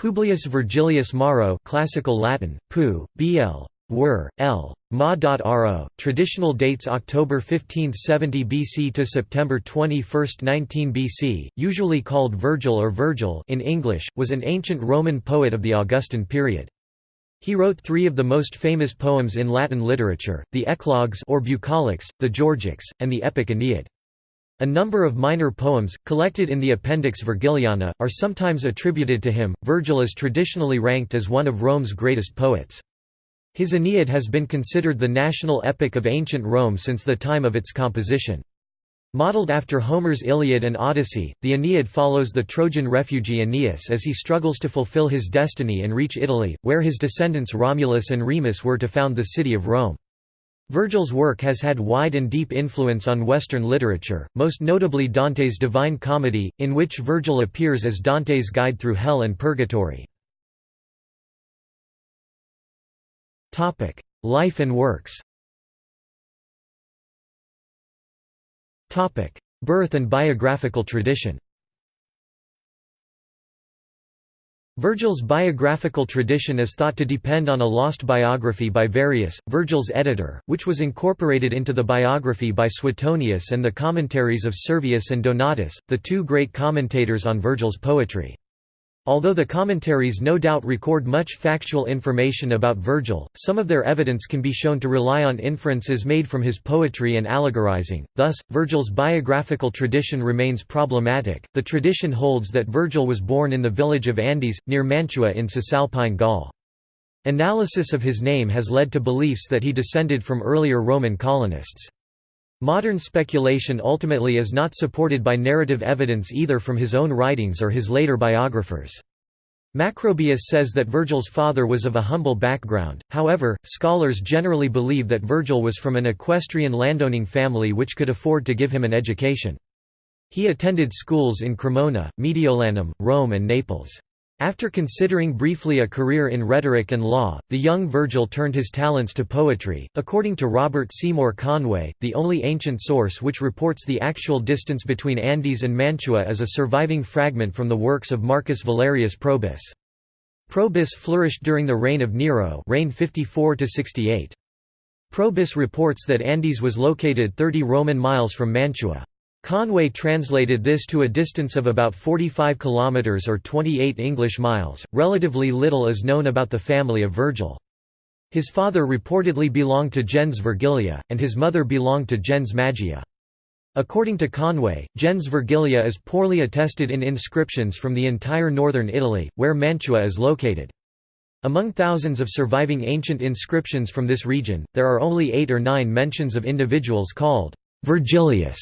Publius Virgilius Maro classical Latin, pu, bl. Wer, L. Ma.ro, traditional dates October 1570 BC to September 21, 19 BC, usually called Virgil or Virgil in English, was an ancient Roman poet of the Augustan period. He wrote three of the most famous poems in Latin literature, the Eclogues or Bucolics, the Georgics, and the epic Aeneid. A number of minor poems, collected in the Appendix Virgiliana, are sometimes attributed to him. Virgil is traditionally ranked as one of Rome's greatest poets. His Aeneid has been considered the national epic of ancient Rome since the time of its composition. Modeled after Homer's Iliad and Odyssey, the Aeneid follows the Trojan refugee Aeneas as he struggles to fulfill his destiny and reach Italy, where his descendants Romulus and Remus were to found the city of Rome. Virgil's work has had wide and deep influence on Western literature, most notably Dante's Divine Comedy, in which Virgil appears as Dante's guide through hell and purgatory. Life and works Birth and biographical tradition Virgil's biographical tradition is thought to depend on a lost biography by Varius, Virgil's editor, which was incorporated into the biography by Suetonius and the commentaries of Servius and Donatus, the two great commentators on Virgil's poetry. Although the commentaries no doubt record much factual information about Virgil, some of their evidence can be shown to rely on inferences made from his poetry and allegorizing, thus, Virgil's biographical tradition remains problematic. The tradition holds that Virgil was born in the village of Andes, near Mantua in Cisalpine Gaul. Analysis of his name has led to beliefs that he descended from earlier Roman colonists. Modern speculation ultimately is not supported by narrative evidence either from his own writings or his later biographers. Macrobius says that Virgil's father was of a humble background, however, scholars generally believe that Virgil was from an equestrian landowning family which could afford to give him an education. He attended schools in Cremona, Mediolanum, Rome and Naples. After considering briefly a career in rhetoric and law, the young Virgil turned his talents to poetry. According to Robert Seymour Conway, the only ancient source which reports the actual distance between Andes and Mantua is a surviving fragment from the works of Marcus Valerius Probus. Probus flourished during the reign of Nero, reign 54 to 68. Probus reports that Andes was located 30 Roman miles from Mantua. Conway translated this to a distance of about 45 kilometers or 28 English miles. Relatively little is known about the family of Virgil. His father reportedly belonged to gens Virgilia, and his mother belonged to gens Magia. According to Conway, gens Virgilia is poorly attested in inscriptions from the entire northern Italy, where Mantua is located. Among thousands of surviving ancient inscriptions from this region, there are only eight or nine mentions of individuals called Virgilius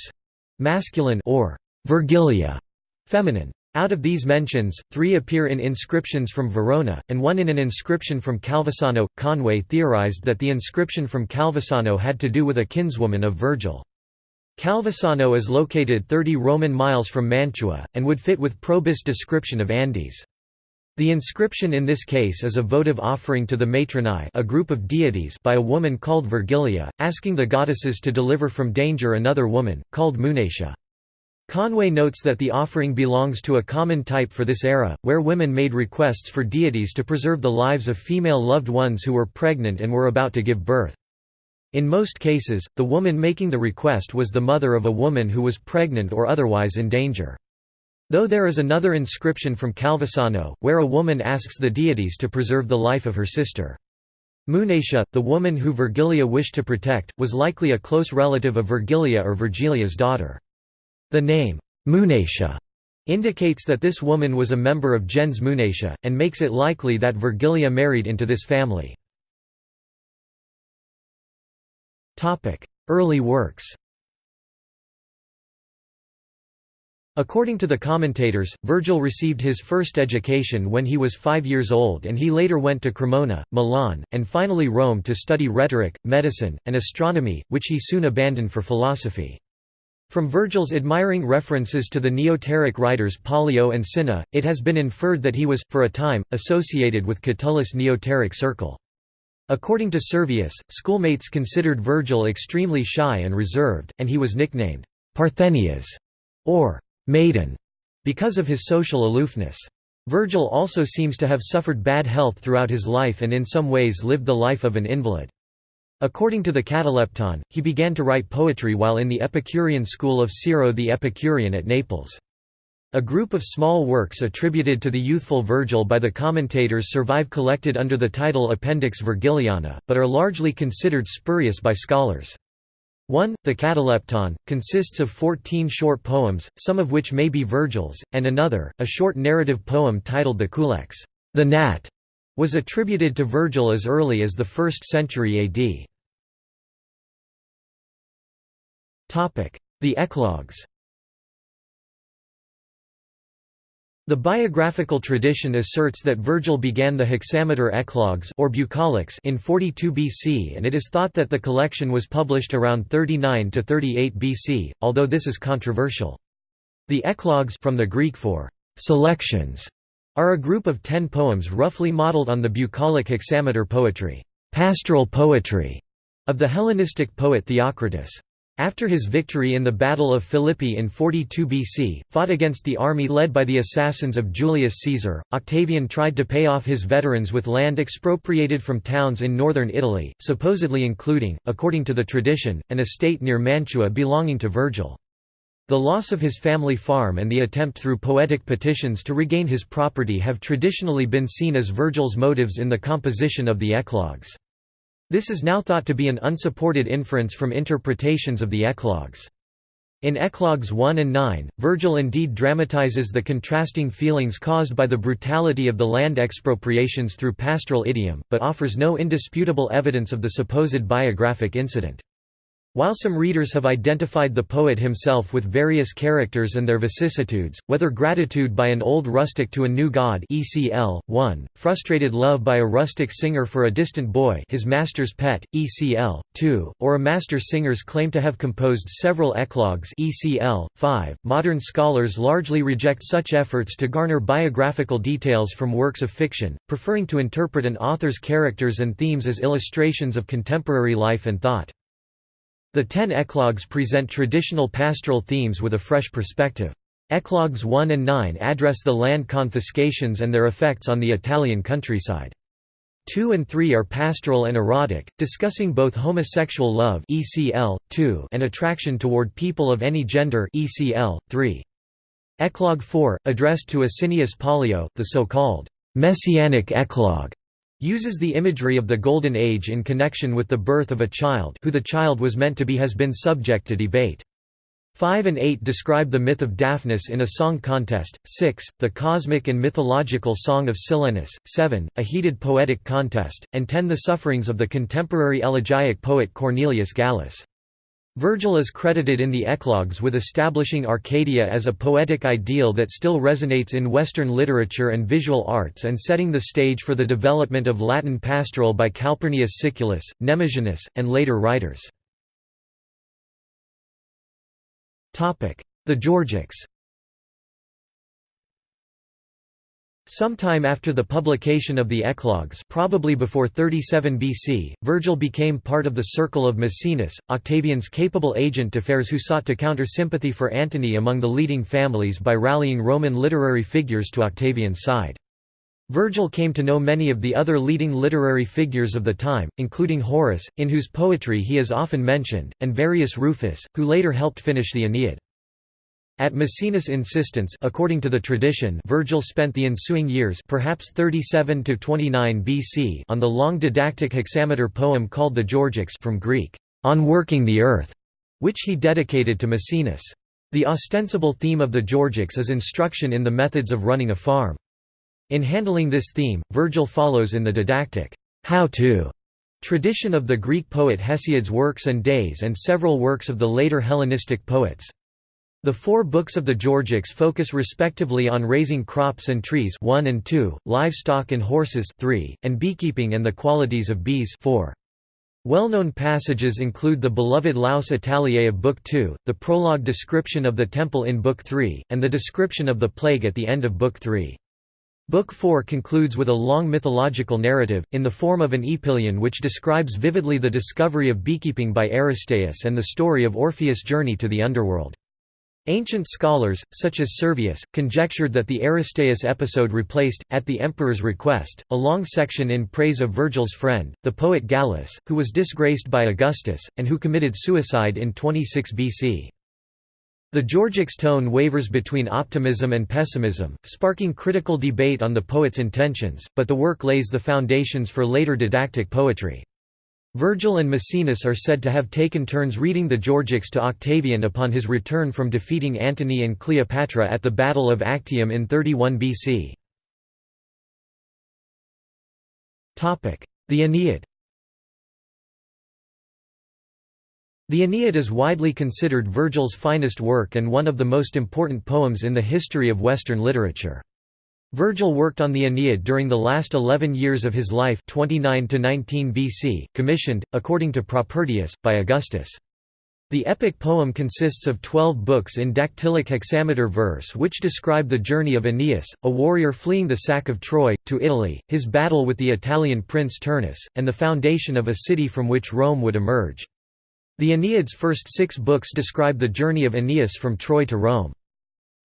masculine or Virgilia feminine. Out of these mentions, three appear in inscriptions from Verona, and one in an inscription from Calvisano. Conway theorized that the inscription from Calvisano had to do with a kinswoman of Virgil. Calvisano is located 30 Roman miles from Mantua, and would fit with Probus' description of Andes. The inscription in this case is a votive offering to the Matronae a group of deities by a woman called Virgilia, asking the goddesses to deliver from danger another woman, called Munatia. Conway notes that the offering belongs to a common type for this era, where women made requests for deities to preserve the lives of female loved ones who were pregnant and were about to give birth. In most cases, the woman making the request was the mother of a woman who was pregnant or otherwise in danger. Though there is another inscription from Calvisano, where a woman asks the deities to preserve the life of her sister. Munatia, the woman who Virgilia wished to protect, was likely a close relative of Virgilia or Virgilia's daughter. The name, Munatia, indicates that this woman was a member of gens Munatia, and makes it likely that Virgilia married into this family. Early works According to the commentators, Virgil received his first education when he was five years old and he later went to Cremona, Milan, and finally Rome to study rhetoric, medicine, and astronomy, which he soon abandoned for philosophy. From Virgil's admiring references to the Neoteric writers Pollio and Cinna, it has been inferred that he was, for a time, associated with Catullus' Neoteric circle. According to Servius, schoolmates considered Virgil extremely shy and reserved, and he was nicknamed Parthenias, or maiden, because of his social aloofness. Virgil also seems to have suffered bad health throughout his life and in some ways lived the life of an invalid. According to the Catalepton, he began to write poetry while in the Epicurean school of Siro the Epicurean at Naples. A group of small works attributed to the youthful Virgil by the commentators survive collected under the title Appendix Virgiliana, but are largely considered spurious by scholars. 1. The Catalepton, consists of 14 short poems, some of which may be Virgil's, and another, a short narrative poem titled the Culex the Gnat, was attributed to Virgil as early as the 1st century AD. The Eclogues The biographical tradition asserts that Virgil began the hexameter Eclogues or Bucolics in 42 BC and it is thought that the collection was published around 39 to 38 BC, although this is controversial. The Eclogues from the Greek for selections are a group of ten poems roughly modeled on the bucolic hexameter poetry, pastoral poetry of the Hellenistic poet Theocritus. After his victory in the Battle of Philippi in 42 BC, fought against the army led by the assassins of Julius Caesar, Octavian tried to pay off his veterans with land expropriated from towns in northern Italy, supposedly including, according to the tradition, an estate near Mantua belonging to Virgil. The loss of his family farm and the attempt through poetic petitions to regain his property have traditionally been seen as Virgil's motives in the composition of the Eclogues. This is now thought to be an unsupported inference from interpretations of the Eclogues. In Eclogues 1 and 9, Virgil indeed dramatizes the contrasting feelings caused by the brutality of the land expropriations through pastoral idiom, but offers no indisputable evidence of the supposed biographic incident. While some readers have identified the poet himself with various characters and their vicissitudes, whether gratitude by an old rustic to a new god ECL, 1, frustrated love by a rustic singer for a distant boy his master's pet, ECL, 2, or a master singer's claim to have composed several eclogues ECL, 5, modern scholars largely reject such efforts to garner biographical details from works of fiction, preferring to interpret an author's characters and themes as illustrations of contemporary life and thought. The ten eclogues present traditional pastoral themes with a fresh perspective. Eclogues 1 and 9 address the land confiscations and their effects on the Italian countryside. 2 and 3 are pastoral and erotic, discussing both homosexual love ECL, 2 and attraction toward people of any gender ECL, 3. Eclogue 4, addressed to Asinius Pollio, the so-called «messianic eclogue», uses the imagery of the Golden Age in connection with the birth of a child who the child was meant to be has been subject to debate. 5 and 8 describe the myth of Daphnis in a song contest, 6, the cosmic and mythological song of Silenus, 7, a heated poetic contest, and 10 the sufferings of the contemporary elegiac poet Cornelius Gallus. Virgil is credited in the Eclogues with establishing Arcadia as a poetic ideal that still resonates in Western literature and visual arts and setting the stage for the development of Latin pastoral by Calpurnius Siculus, Nemesianus, and later writers. The Georgics Sometime after the publication of the Eclogues probably before 37 BC, Virgil became part of the circle of Maecenas, Octavian's capable agent d'affaires who sought to counter sympathy for Antony among the leading families by rallying Roman literary figures to Octavian's side. Virgil came to know many of the other leading literary figures of the time, including Horace, in whose poetry he is often mentioned, and Varius Rufus, who later helped finish the Aeneid. At Maecenas' insistence according to the tradition Virgil spent the ensuing years perhaps 37 to 29 BC on the long didactic hexameter poem called the Georgics from Greek, on working the earth, which he dedicated to Maecenas. The ostensible theme of the Georgics is instruction in the methods of running a farm. In handling this theme, Virgil follows in the didactic, how-to tradition of the Greek poet Hesiod's works and days and several works of the later Hellenistic poets. The four books of the Georgics focus respectively on raising crops and trees 1 and 2, livestock and horses 3, and beekeeping and the qualities of bees 4. Well-known passages include the beloved Laus Italiae of Book 2, the prologue description of the temple in Book 3, and the description of the plague at the end of Book 3. Book 4 concludes with a long mythological narrative, in the form of an epyllion which describes vividly the discovery of beekeeping by Aristaeus and the story of Orpheus' journey to the underworld. Ancient scholars, such as Servius, conjectured that the Aristaeus episode replaced, at the emperor's request, a long section in praise of Virgil's friend, the poet Gallus, who was disgraced by Augustus, and who committed suicide in 26 BC. The Georgics tone wavers between optimism and pessimism, sparking critical debate on the poet's intentions, but the work lays the foundations for later didactic poetry. Virgil and Maecenas are said to have taken turns reading the Georgics to Octavian upon his return from defeating Antony and Cleopatra at the Battle of Actium in 31 BC. The Aeneid The Aeneid is widely considered Virgil's finest work and one of the most important poems in the history of Western literature. Virgil worked on the Aeneid during the last eleven years of his life 29 to 19 BC, commissioned, according to Propertius, by Augustus. The epic poem consists of twelve books in dactylic hexameter verse which describe the journey of Aeneas, a warrior fleeing the sack of Troy, to Italy, his battle with the Italian prince Turnus, and the foundation of a city from which Rome would emerge. The Aeneid's first six books describe the journey of Aeneas from Troy to Rome.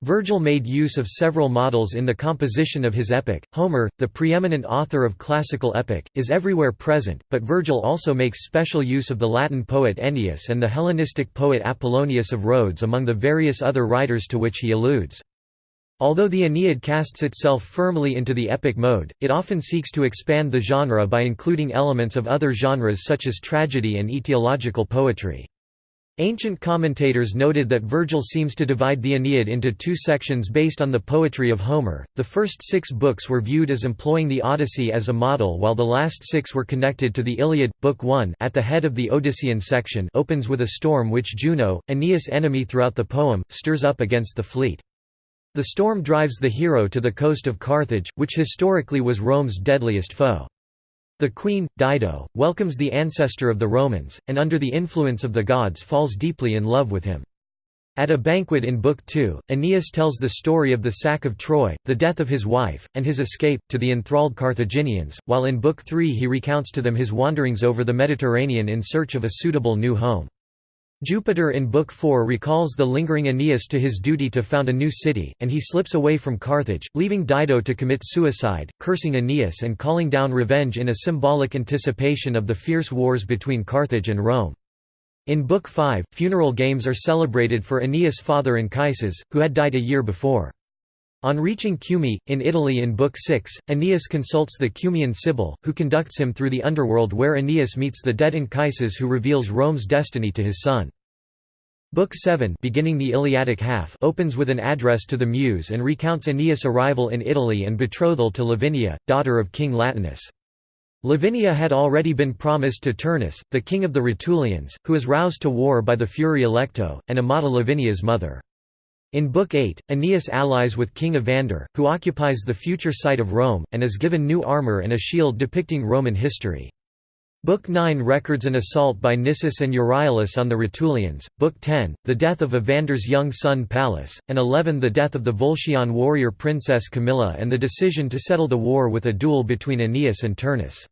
Virgil made use of several models in the composition of his epic. Homer, the preeminent author of classical epic, is everywhere present, but Virgil also makes special use of the Latin poet Ennius and the Hellenistic poet Apollonius of Rhodes among the various other writers to which he alludes. Although the Aeneid casts itself firmly into the epic mode, it often seeks to expand the genre by including elements of other genres such as tragedy and etiological poetry. Ancient commentators noted that Virgil seems to divide the Aeneid into two sections based on the poetry of Homer. The first six books were viewed as employing the Odyssey as a model, while the last six were connected to the Iliad. Book 1, at the head of the Odyssean section, opens with a storm which Juno, Aeneas' enemy throughout the poem, stirs up against the fleet. The storm drives the hero to the coast of Carthage, which historically was Rome's deadliest foe. The queen, Dido, welcomes the ancestor of the Romans, and under the influence of the gods falls deeply in love with him. At a banquet in Book 2, Aeneas tells the story of the sack of Troy, the death of his wife, and his escape, to the enthralled Carthaginians, while in Book 3 he recounts to them his wanderings over the Mediterranean in search of a suitable new home. Jupiter in Book 4 recalls the lingering Aeneas to his duty to found a new city, and he slips away from Carthage, leaving Dido to commit suicide, cursing Aeneas and calling down revenge in a symbolic anticipation of the fierce wars between Carthage and Rome. In Book 5, funeral games are celebrated for Aeneas' father Anchises, who had died a year before. On reaching Cumae, in Italy in Book 6, Aeneas consults the Cumaean Sibyl, who conducts him through the underworld where Aeneas meets the dead Anchises who reveals Rome's destiny to his son. Book 7 beginning the Iliadic half opens with an address to the Muse and recounts Aeneas' arrival in Italy and betrothal to Lavinia, daughter of King Latinus. Lavinia had already been promised to Turnus, the king of the Rutulians, who is roused to war by the Fury Alecto, and Amata Lavinia's mother. In Book 8, Aeneas allies with King Evander, who occupies the future site of Rome, and is given new armor and a shield depicting Roman history. Book 9 records an assault by Nisus and Euryalus on the Rutulians, Book 10, the death of Evander's young son Pallas, and 11 the death of the Volscian warrior princess Camilla and the decision to settle the war with a duel between Aeneas and Turnus.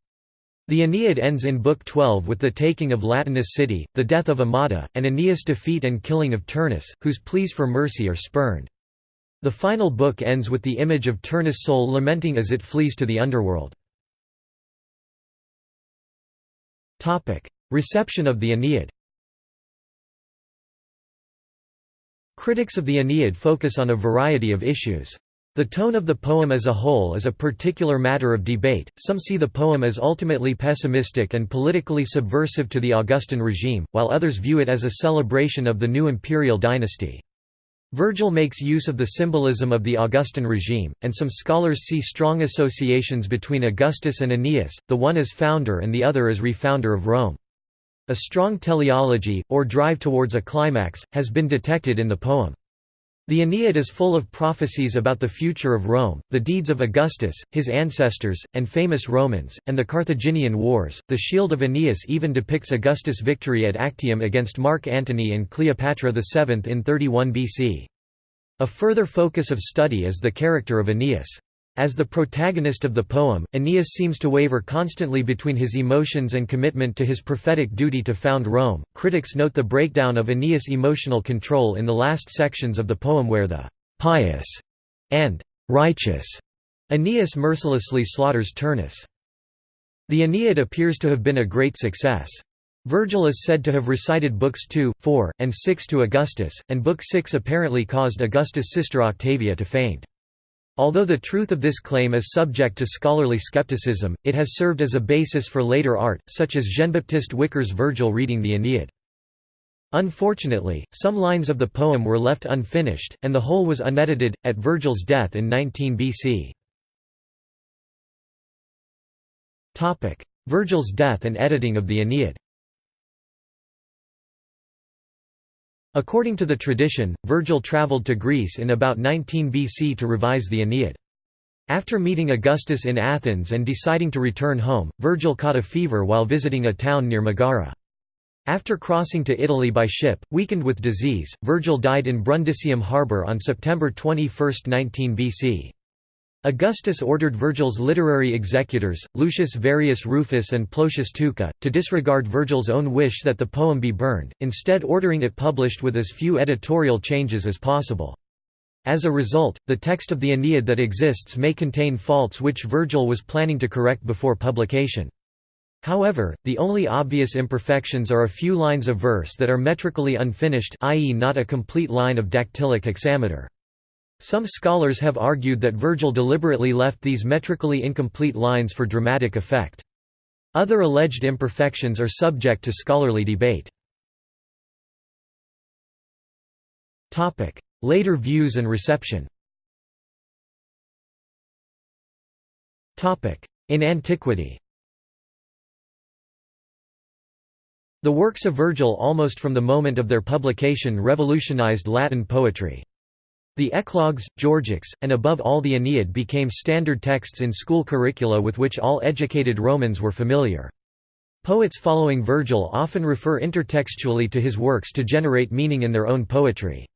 The Aeneid ends in Book 12 with the taking of Latinus city, the death of Amata, and Aeneas' defeat and killing of Turnus, whose pleas for mercy are spurned. The final book ends with the image of Turnus' soul lamenting as it flees to the underworld. Reception of the Aeneid Critics of the Aeneid focus on a variety of issues. The tone of the poem as a whole is a particular matter of debate, some see the poem as ultimately pessimistic and politically subversive to the Augustan regime, while others view it as a celebration of the new imperial dynasty. Virgil makes use of the symbolism of the Augustan regime, and some scholars see strong associations between Augustus and Aeneas, the one as founder and the other as refounder of Rome. A strong teleology, or drive towards a climax, has been detected in the poem. The Aeneid is full of prophecies about the future of Rome, the deeds of Augustus, his ancestors, and famous Romans, and the Carthaginian Wars. The shield of Aeneas even depicts Augustus' victory at Actium against Mark Antony and Cleopatra VII in 31 BC. A further focus of study is the character of Aeneas. As the protagonist of the poem, Aeneas seems to waver constantly between his emotions and commitment to his prophetic duty to found Rome. Critics note the breakdown of Aeneas' emotional control in the last sections of the poem where the pious and righteous Aeneas mercilessly slaughters Turnus. The Aeneid appears to have been a great success. Virgil is said to have recited books 2, 4, and 6 to Augustus, and book 6 apparently caused Augustus' sister Octavia to faint. Although the truth of this claim is subject to scholarly skepticism, it has served as a basis for later art, such as Jean-Baptiste Wicar's Virgil reading the Aeneid. Unfortunately, some lines of the poem were left unfinished, and the whole was unedited, at Virgil's death in 19 BC. Virgil's death and editing of the Aeneid According to the tradition, Virgil travelled to Greece in about 19 BC to revise the Aeneid. After meeting Augustus in Athens and deciding to return home, Virgil caught a fever while visiting a town near Megara. After crossing to Italy by ship, weakened with disease, Virgil died in Brundisium harbour on September 21, 19 BC. Augustus ordered Virgil's literary executors, Lucius Varius Rufus and Plotius Tuca, to disregard Virgil's own wish that the poem be burned, instead ordering it published with as few editorial changes as possible. As a result, the text of the Aeneid that exists may contain faults which Virgil was planning to correct before publication. However, the only obvious imperfections are a few lines of verse that are metrically unfinished i.e. not a complete line of dactylic hexameter. Some scholars have argued that Virgil deliberately left these metrically incomplete lines for dramatic effect. Other alleged imperfections are subject to scholarly debate. Later views and reception In antiquity The works of Virgil almost from the moment of their publication revolutionized Latin poetry. The Eclogues, Georgics, and above all the Aeneid became standard texts in school curricula with which all educated Romans were familiar. Poets following Virgil often refer intertextually to his works to generate meaning in their own poetry.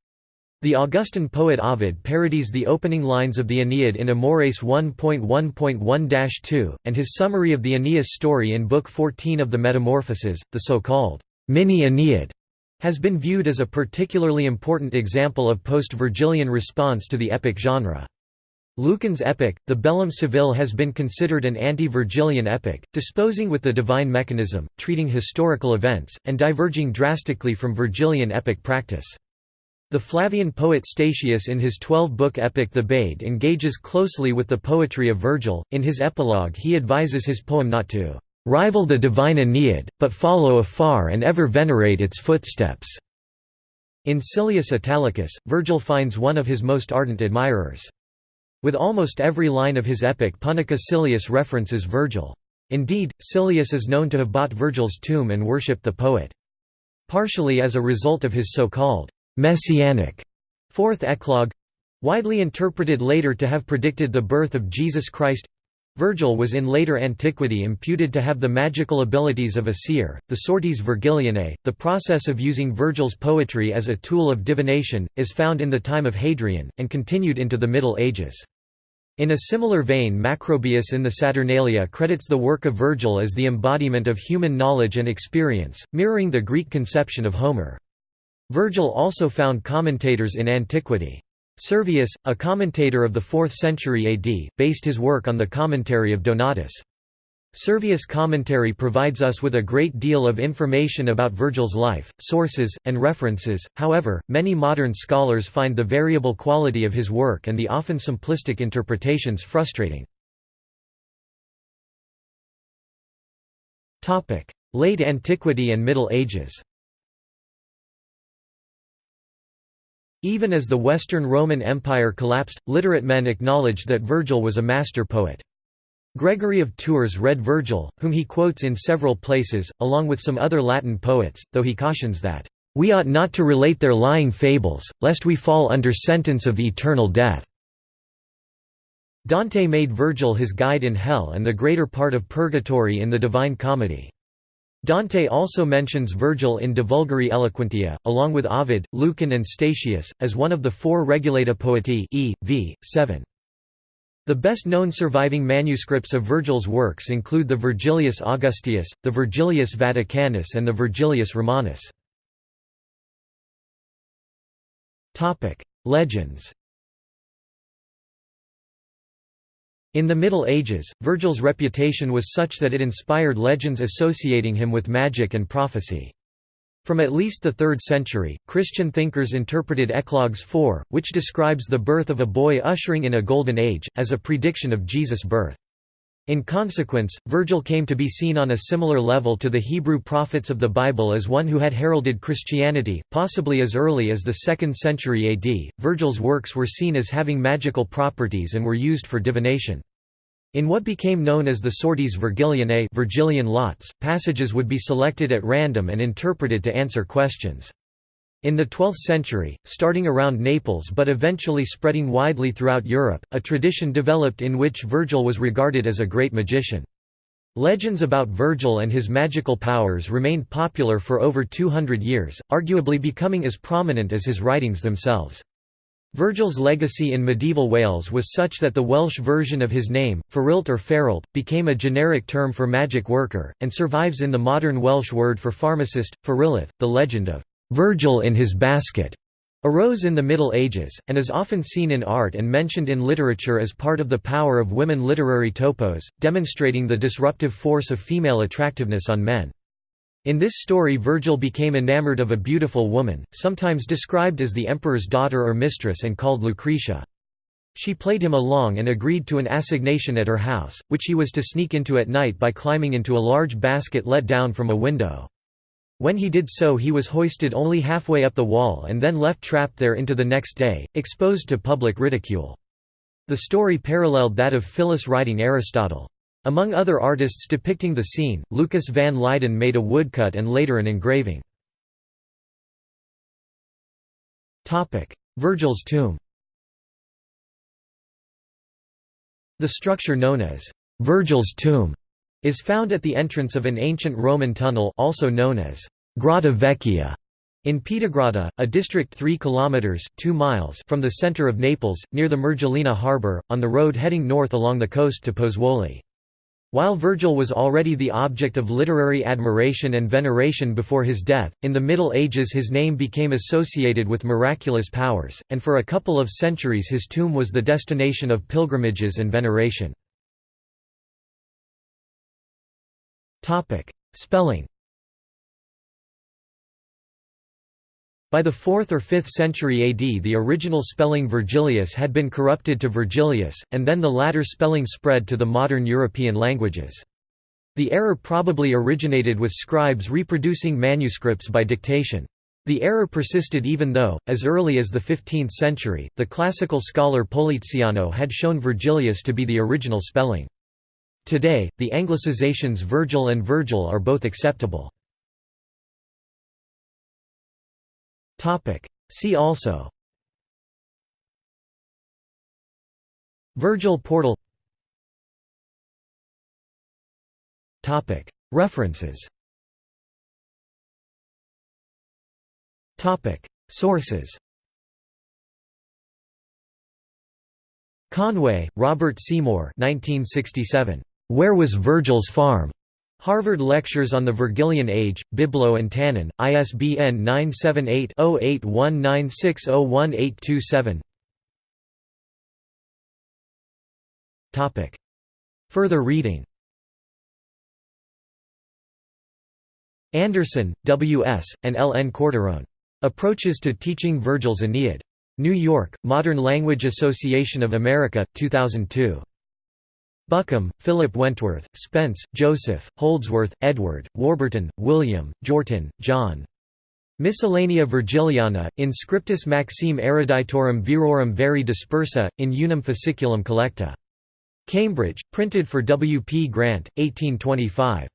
The Augustan poet Ovid parodies the opening lines of the Aeneid in Amores 1.1.1-2, and his summary of the Aeneas story in Book 14 of the Metamorphoses, the so-called mini-Aeneid, has been viewed as a particularly important example of post-Virgilian response to the epic genre. Lucan's epic, the Bellum Civile has been considered an anti-Virgilian epic, disposing with the divine mechanism, treating historical events, and diverging drastically from Virgilian epic practice. The Flavian poet Statius in his twelve-book epic Thebaid engages closely with the poetry of Virgil. In his epilogue he advises his poem not to rival the divine Aeneid, but follow afar and ever venerate its footsteps." In Silius Italicus, Virgil finds one of his most ardent admirers. With almost every line of his epic Punica Silius references Virgil. Indeed, Silius is known to have bought Virgil's tomb and worshipped the poet. Partially as a result of his so-called «messianic» fourth eclogue—widely interpreted later to have predicted the birth of Jesus Christ Virgil was in later antiquity imputed to have the magical abilities of a seer. The Sortes Virgilianae, the process of using Virgil's poetry as a tool of divination, is found in the time of Hadrian, and continued into the Middle Ages. In a similar vein Macrobius in the Saturnalia credits the work of Virgil as the embodiment of human knowledge and experience, mirroring the Greek conception of Homer. Virgil also found commentators in antiquity. Servius, a commentator of the 4th century AD, based his work on the commentary of Donatus. Servius' commentary provides us with a great deal of information about Virgil's life, sources, and references, however, many modern scholars find the variable quality of his work and the often simplistic interpretations frustrating. Late Antiquity and Middle Ages Even as the Western Roman Empire collapsed, literate men acknowledged that Virgil was a master poet. Gregory of Tours read Virgil, whom he quotes in several places, along with some other Latin poets, though he cautions that, "...we ought not to relate their lying fables, lest we fall under sentence of eternal death." Dante made Virgil his guide in hell and the greater part of purgatory in the Divine Comedy. Dante also mentions Virgil in De Vulgari Eloquentia, along with Ovid, Lucan and Statius, as one of the four Regulata Poetae e. v. 7. The best known surviving manuscripts of Virgil's works include the Virgilius Augusteus, the Virgilius Vaticanus and the Virgilius Romanus. Legends In the Middle Ages, Virgil's reputation was such that it inspired legends associating him with magic and prophecy. From at least the 3rd century, Christian thinkers interpreted Eclogues 4, which describes the birth of a boy ushering in a golden age, as a prediction of Jesus' birth. In consequence, Virgil came to be seen on a similar level to the Hebrew prophets of the Bible as one who had heralded Christianity, possibly as early as the 2nd century AD. Virgil's works were seen as having magical properties and were used for divination. In what became known as the sortes Virgilianae Virgilian lots, passages would be selected at random and interpreted to answer questions. In the 12th century, starting around Naples but eventually spreading widely throughout Europe, a tradition developed in which Virgil was regarded as a great magician. Legends about Virgil and his magical powers remained popular for over 200 years, arguably becoming as prominent as his writings themselves. Virgil's legacy in medieval Wales was such that the Welsh version of his name, Ferilt or Feralt, became a generic term for magic worker, and survives in the modern Welsh word for pharmacist, Ferilith. The legend of Virgil in his basket arose in the Middle Ages, and is often seen in art and mentioned in literature as part of the power of women literary topos, demonstrating the disruptive force of female attractiveness on men. In this story Virgil became enamored of a beautiful woman, sometimes described as the emperor's daughter or mistress and called Lucretia. She played him along and agreed to an assignation at her house, which he was to sneak into at night by climbing into a large basket let down from a window. When he did so he was hoisted only halfway up the wall and then left trapped there into the next day, exposed to public ridicule. The story paralleled that of Phyllis writing Aristotle. Among other artists depicting the scene, Lucas van Leyden made a woodcut and later an engraving. Virgil's tomb The structure known as Virgil's tomb is found at the entrance of an ancient Roman tunnel also known as Grotta Vecchia in Piedigrotta, a district 3 kilometers 2 miles from the center of Naples, near the Mergellina harbor, on the road heading north along the coast to Pozzuoli. While Virgil was already the object of literary admiration and veneration before his death, in the Middle Ages his name became associated with miraculous powers, and for a couple of centuries his tomb was the destination of pilgrimages and veneration. Spelling By the 4th or 5th century AD the original spelling Virgilius had been corrupted to Virgilius, and then the latter spelling spread to the modern European languages. The error probably originated with scribes reproducing manuscripts by dictation. The error persisted even though, as early as the 15th century, the classical scholar Poliziano had shown Virgilius to be the original spelling. Today, the anglicizations Virgil and Virgil are both acceptable. See also Virgil portal. References. Sources Conway, Robert Seymour 1967. Where was Virgil's farm? Harvard Lectures on the Virgilian Age, Biblo and Tannen, ISBN 978-0819601827 Further reading Anderson, W. S., and L. N. Quartarone. Approaches to Teaching Virgil's Aeneid. New York, Modern Language Association of America, 2002. Buckham, Philip Wentworth, Spence, Joseph, Holdsworth, Edward, Warburton, William, Jortin, John. Miscellanea Virgiliana, in scriptus maxime eruditorum virorum veri dispersa, in unum fasciculum collecta. Cambridge, printed for W. P. Grant, 1825.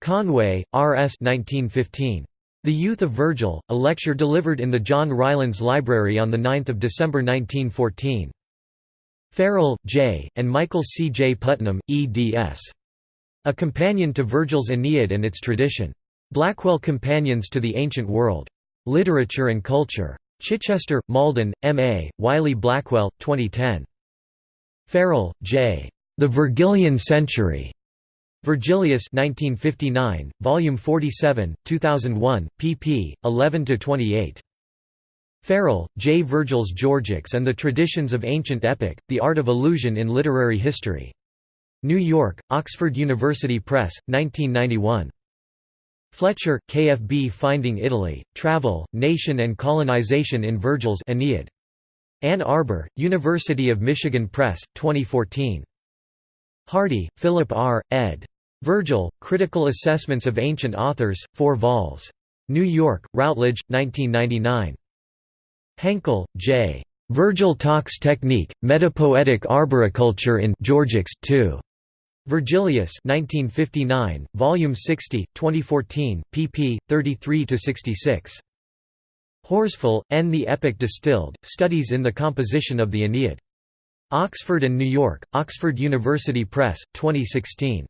Conway, R. S. 1915. The Youth of Virgil, a lecture delivered in the John Rylands Library on 9 December 1914. Farrell, J., and Michael C. J. Putnam, eds. A Companion to Virgil's Aeneid and Its Tradition. Blackwell Companions to the Ancient World. Literature and Culture. Chichester, Malden, M. A., Wiley Blackwell, 2010. Farrell, J. The Virgilian Century. Virgilius 1959, Volume 47, 2001, pp. 11–28. Farrell, J. Virgil's Georgics and the Traditions of Ancient Epic, The Art of Allusion in Literary History. New York, Oxford University Press, 1991. Fletcher, KFB Finding Italy, Travel, Nation and Colonization in Virgil's Aeneid. Ann Arbor, University of Michigan Press, 2014. Hardie, Philip R., ed. Virgil, Critical Assessments of Ancient Authors, 4 vols. New York, Routledge, 1999. Henkel, J. Virgil Talks Technique, Metapoetic Arboriculture in Georgics 2. Virgilius 1959, Volume 60, 2014, pp. 33–66. Horsfall, N. The Epic Distilled, Studies in the Composition of the Aeneid. Oxford and New York, Oxford University Press, 2016.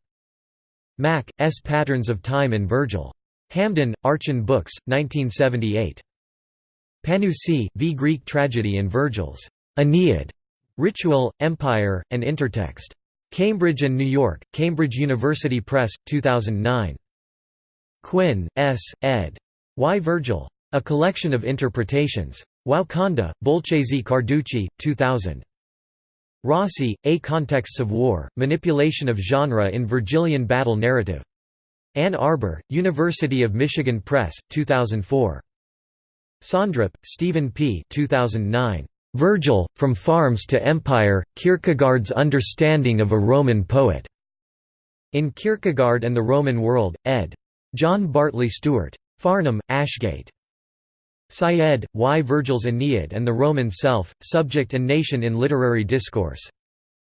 Mack, S. Patterns of Time in Virgil. Hamden, Archon Books, 1978. Panoussi, V. Greek Tragedy in Virgil's Aeneid. Ritual, Empire, and Intertext. Cambridge and New York, Cambridge University Press, 2009. Quinn, S., ed. Why Virgil? A Collection of Interpretations. Wauconda, Bolchazy Carducci, 2000. Rossi, A Contexts of War, Manipulation of Genre in Virgilian Battle Narrative. Ann Arbor, University of Michigan Press, 2004. Sondrup, Stephen P. 2009. Virgil, From Farms to Empire, Kierkegaard's Understanding of a Roman Poet. In Kierkegaard and the Roman World, ed. John Bartley Stewart. Farnham, Ashgate. Syed, Why Virgil's Aeneid and the Roman Self, Subject and Nation in Literary Discourse.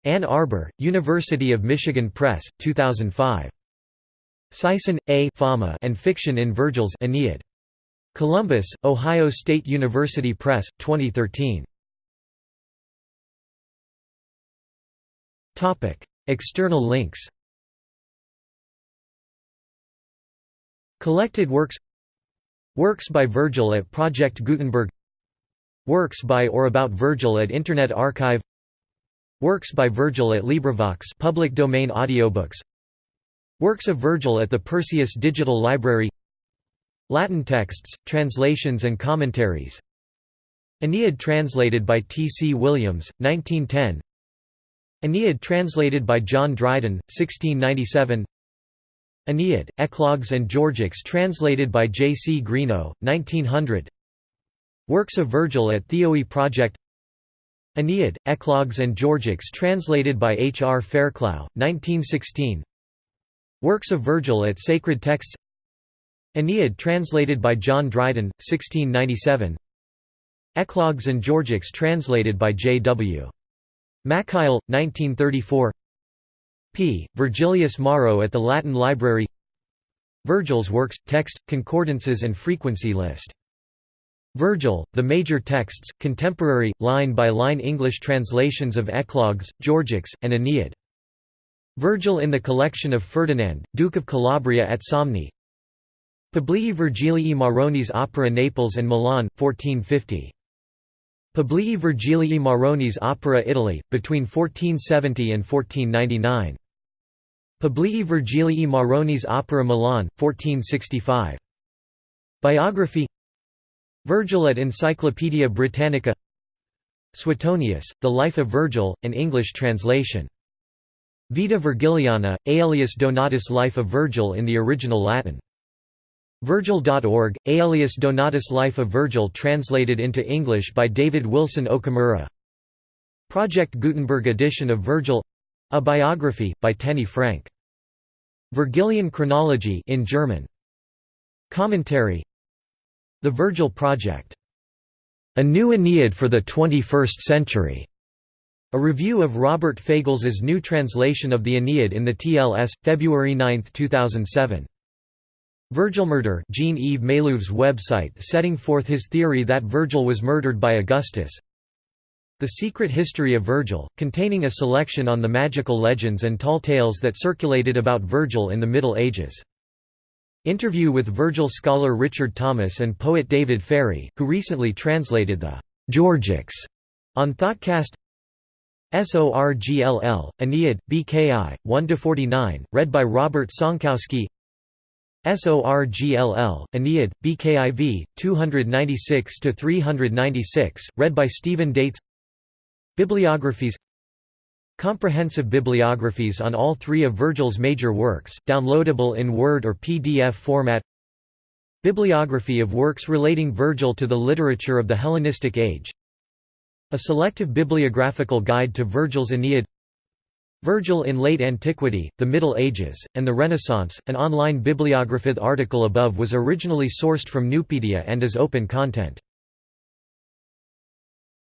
Ann Arbor, University of Michigan Press, 2005. Syson, A. Fama and Fiction in Virgil's Aeneid. Columbus, Ohio State University Press, 2013. External links. Collected works. Works by Virgil at Project Gutenberg. Works by or about Virgil at Internet Archive. Works by Virgil at LibriVox public domain audiobooks. Works of Virgil at the Perseus Digital Library Latin texts, translations and commentaries Aeneid translated by T. C. Williams, 1910 Aeneid translated by John Dryden, 1697 Aeneid, Eclogues and Georgics translated by J. C. Greenough, 1900 Works of Virgil at Theoi Project Aeneid, Eclogues and Georgics translated by H. R. Fairclough, 1916 Works of Virgil at Sacred Texts Aeneid translated by John Dryden, 1697 Eclogues and Georgics translated by J. W. Mackail, 1934 p. Virgilius Maro at the Latin Library Virgil's works, text, concordances and frequency list. Virgil, the major texts, contemporary, line-by-line English translations of Eclogues, Georgics, and Aeneid. Virgil in the collection of Ferdinand, Duke of Calabria at Somni Publii Virgilii Maronis Opera Naples and Milan, 1450 Publii Virgilii Maronis Opera Italy, between 1470 and 1499. Publii Virgilii Maronis Opera Milan, 1465. Biography Virgil at Encyclopaedia Britannica Suetonius, The Life of Virgil, an English translation. Vita Virgiliana, Aelius Donatus Life of Virgil in the original Latin. Virgil.org, Aelius Donatus Life of Virgil translated into English by David Wilson Okamura Project Gutenberg edition of Virgil a biography, by Tenney Frank. Virgilian chronology in German. Commentary The Virgil Project. A New Aeneid for the 21st Century. A review of Robert Fagels's new translation of the Aeneid in the TLS, February 9, 2007. Virgil murder Jean-Yves Maleuvre's website setting forth his theory that Virgil was murdered by Augustus. The Secret History of Virgil, containing a selection on the magical legends and tall tales that circulated about Virgil in the Middle Ages. Interview with Virgil scholar Richard Thomas and poet David Ferry, who recently translated the Georgics on Thoughtcast. SORGLL, Aeneid, BKI, 1–49, read by Robert Sonkowski SORGLL, Aeneid, BKIV, 296–396, read by Stephen Daitz. Bibliographies Comprehensive bibliographies on all three of Virgil's major works, downloadable in Word or PDF format. Bibliography of works relating Virgil to the literature of the Hellenistic age. A selective bibliographical guide to Virgil's Aeneid Virgil in Late Antiquity, the Middle Ages, and the Renaissance. An online bibliography article above was originally sourced from Nupedia and is open content.